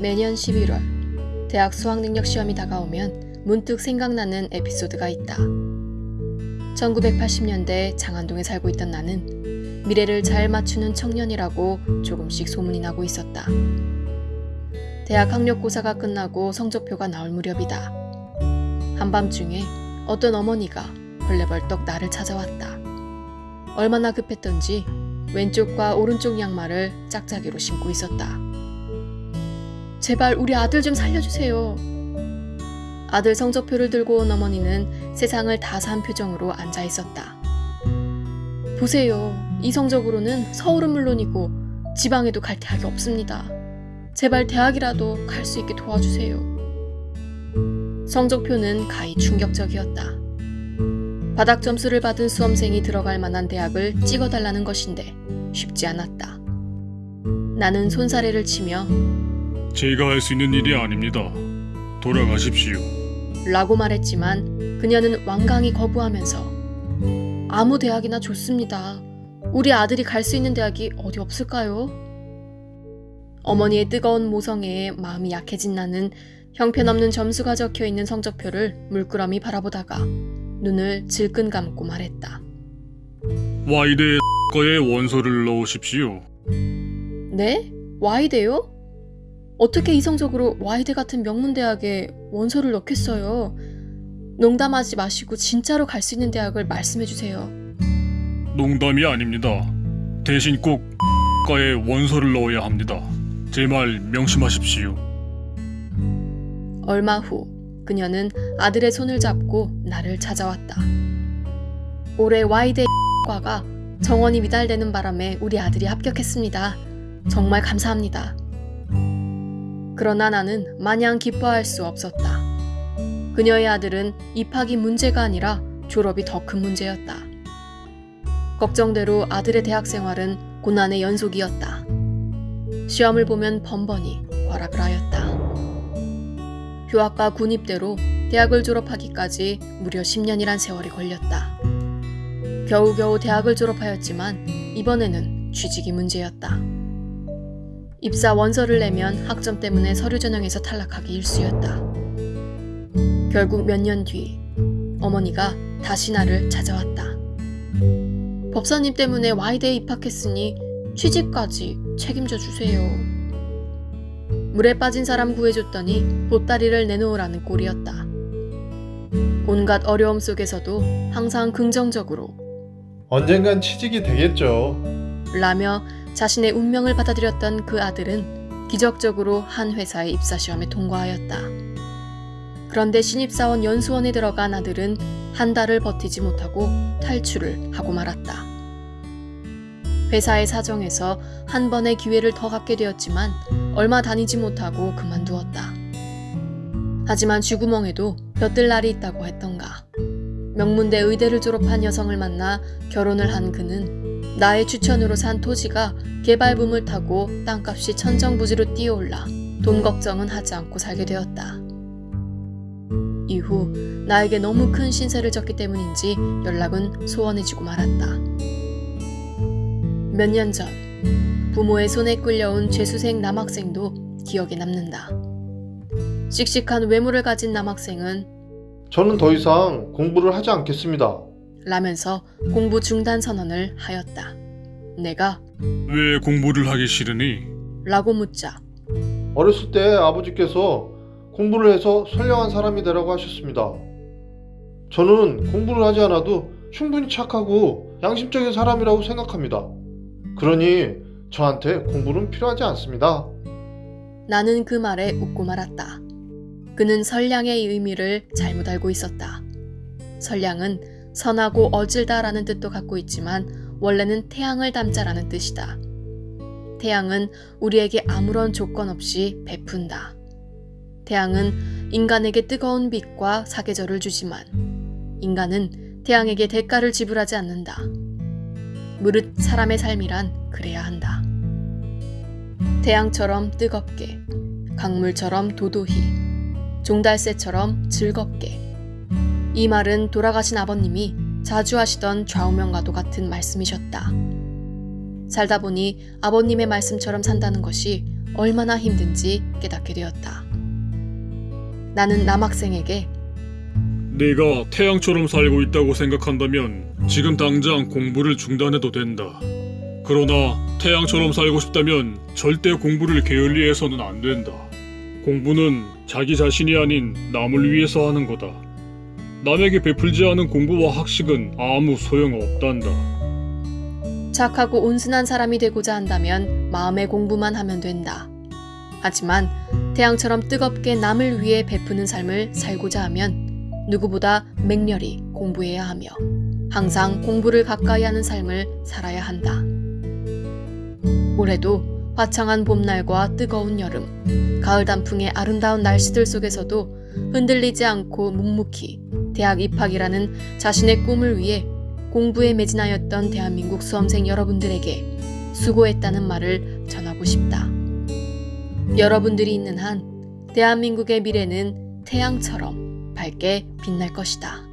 매년 11월 대학 수학능력 시험이 다가오면 문득 생각나는 에피소드가 있다. 1980년대 장안동에 살고 있던 나는 미래를 잘 맞추는 청년이라고 조금씩 소문이 나고 있었다. 대학 학력고사가 끝나고 성적표가 나올 무렵이다. 한밤중에 어떤 어머니가 벌레벌떡 나를 찾아왔다. 얼마나 급했던지 왼쪽과 오른쪽 양말을 짝짝이로 신고 있었다. 제발 우리 아들 좀 살려주세요. 아들 성적표를 들고 온 어머니는 세상을 다 산 표정으로 앉아 있었다. 보세요. 이 성적으로는 서울은 물론이고 지방에도 갈 대학이 없습니다. 제발 대학이라도 갈 수 있게 도와주세요. 성적표는 가히 충격적이었다. 바닥 점수를 받은 수험생이 들어갈 만한 대학을 찍어달라는 것인데 쉽지 않았다. 나는 손사래를 치며 제가 할 수 있는 일이 아닙니다. 돌아가십시오. 라고 말했지만 그녀는 완강히 거부하면서 아무 대학이나 좋습니다. 우리 아들이 갈 수 있는 대학이 어디 없을까요? 어머니의 뜨거운 모성애에 마음이 약해진 나는 형편없는 점수가 적혀 있는 성적표를 물끄러미 바라보다가 눈을 질끈 감고 말했다. 와이대 거에 원서를 넣으십시오. 네? 와이대요? 어떻게 이성적으로 와이대 같은 명문 대학에 원서를 넣겠어요? 농담하지 마시고 진짜로 갈 수 있는 대학을 말씀해 주세요. 농담이 아닙니다. 대신 꼭 과에 원서를 넣어야 합니다. 제 말 명심하십시오. 얼마 후 그녀는 아들의 손을 잡고 나를 찾아왔다. 올해 와이대 과가 정원이 미달되는 바람에 우리 아들이 합격했습니다. 정말 감사합니다. 그러나 나는 마냥 기뻐할 수 없었다. 그녀의 아들은 입학이 문제가 아니라 졸업이 더 큰 문제였다. 걱정대로 아들의 대학 생활은 고난의 연속이었다. 시험을 보면 번번이 과락을 하였다. 휴학과 군입대로 대학을 졸업하기까지 무려 10년이란 세월이 걸렸다. 겨우겨우 대학을 졸업하였지만 이번에는 취직이 문제였다. 입사 원서를 내면 학점 때문에 서류 전형에서 탈락하기 일쑤였다. 결국 몇 년 뒤 어머니가 다시 나를 찾아왔다. 법사님 때문에 와이대에 입학했으니 취직까지 책임져 주세요. 물에 빠진 사람 구해줬더니 보따리를 내놓으라는 꼴이었다. 온갖 어려움 속에서도 항상 긍정적으로 언젠간 취직이 되겠죠. 라며 자신의 운명을 받아들였던 그 아들은 기적적으로 한 회사의 입사 시험에 통과하였다. 그런데 신입사원 연수원에 들어간 아들은 한 달을 버티지 못하고 탈출을 하고 말았다. 회사의 사정에서 한 번의 기회를 더 갖게 되었지만 얼마 다니지 못하고 그만두었다. 하지만 쥐구멍에도 볕들 날이 있다고 했던가. 명문대 의대를 졸업한 여성을 만나 결혼을 한 그는 나의 추천으로 산 토지가 개발붐을 타고 땅값이 천정부지로 뛰어올라 돈 걱정은 하지 않고 살게 되었다. 이후 나에게 너무 큰 신세를 졌기 때문인지 연락은 소원해지고 말았다. 몇 년 전 부모의 손에 끌려온 죄수생 남학생도 기억에 남는다. 씩씩한 외모를 가진 남학생은 저는 더 이상 공부를 하지 않겠습니다. 라면서 공부 중단 선언을 하였다. 내가 왜 공부를 하기 싫으니? 라고 묻자 어렸을 때 아버지께서 공부를 해서 선량한 사람이 되라고 하셨습니다. 저는 공부를 하지 않아도 충분히 착하고 양심적인 사람이라고 생각합니다. 그러니 저한테 공부는 필요하지 않습니다. 나는 그 말에 웃고 말았다. 그는 선량의 의미를 잘못 알고 있었다. 선량은 선하고 어질다라는 뜻도 갖고 있지만 원래는 태양을 담자라는 뜻이다. 태양은 우리에게 아무런 조건 없이 베푼다. 태양은 인간에게 뜨거운 빛과 사계절을 주지만 인간은 태양에게 대가를 지불하지 않는다. 무릇 사람의 삶이란 그래야 한다. 태양처럼 뜨겁게, 강물처럼 도도히, 종달새처럼 즐겁게. 이 말은 돌아가신 아버님이 자주 하시던 좌우명과도 같은 말씀이셨다. 살다 보니 아버님의 말씀처럼 산다는 것이 얼마나 힘든지 깨닫게 되었다. 나는 남학생에게 네가 태양처럼 살고 있다고 생각한다면 지금 당장 공부를 중단해도 된다. 그러나 태양처럼 살고 싶다면 절대 공부를 게을리해서는 안 된다. 공부는 자기 자신이 아닌 남을 위해서 하는 거다. 남에게 베풀지 않은 공부와 학식은 아무 소용없단다. 착하고 온순한 사람이 되고자 한다면 마음의 공부만 하면 된다. 하지만 태양처럼 뜨겁게 남을 위해 베푸는 삶을 살고자 하면 누구보다 맹렬히 공부해야 하며 항상 공부를 가까이 하는 삶을 살아야 한다. 올해도 화창한 봄날과 뜨거운 여름, 가을 단풍의 아름다운 날씨들 속에서도 흔들리지 않고 묵묵히 대학 입학이라는 자신의 꿈을 위해 공부에 매진하였던 대한민국 수험생 여러분들에게 수고했다는 말을 전하고 싶다. 여러분들이 있는 한 대한민국의 미래는 태양처럼 밝게 빛날 것이다.